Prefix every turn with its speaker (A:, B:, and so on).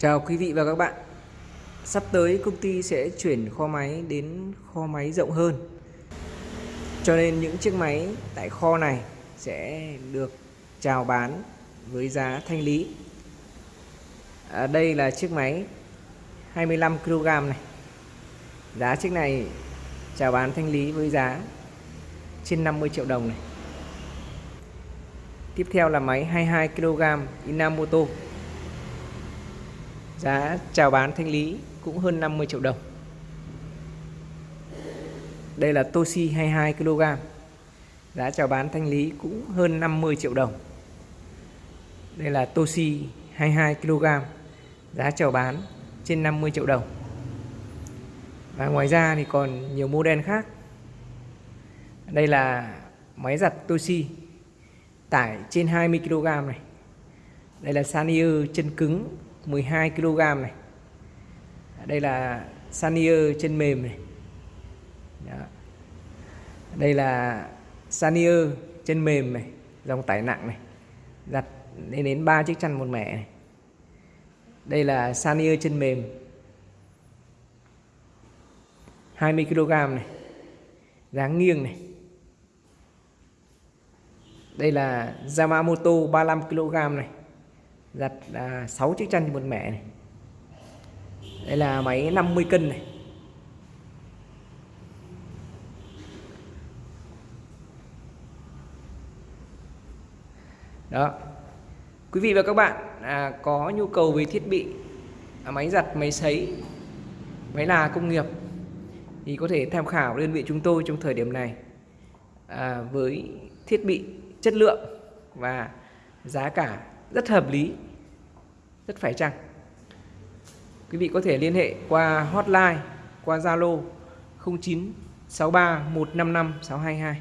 A: Chào quý vị và các bạn. Sắp tới công ty sẽ chuyển kho máy đến kho máy rộng hơn. Cho nên những chiếc máy tại kho này sẽ được chào bán với giá thanh lý. À, Đây là chiếc máy 25kg này. Giá chiếc này chào bán thanh lý với giá trên 50 triệu đồng này. Tiếp theo là máy 22kg Inamoto. Giá chào bán thanh lý cũng hơn 50 triệu đồng. Đây là Toshi 22kg Giá chào bán thanh lý cũng hơn 50 triệu đồng. Đây là Toshi 22kg Giá chào bán trên 50 triệu đồng. Và ngoài ra thì còn nhiều model khác. Đây là máy giặt Toshi, Tải trên 20kg này. Đây là Sanyo chân cứng 12 kg này. Đây là Sanier chân mềm này. Đó. đây là Sanier chân mềm này, dòng tải nặng này. Giặt lên đến 3 chiếc chăn một mẻ này. Đây là Sanier chân mềm. 20 kg này. Dáng nghiêng này. Đây là Yamamoto 35 kg này giặt à, 6 chiếc chăn một mẹ này. Đây là máy 50 cân này. Đó. Quý vị và các bạn à, có nhu cầu về thiết bị à, máy giặt máy sấy máy là công nghiệp thì có thể tham khảo đơn vị chúng tôi trong thời điểm này à, với thiết bị chất lượng và giá cả rất hợp lý, rất phải chăng? Quý vị có thể liên hệ qua hotline, qua Zalo 0963 155 622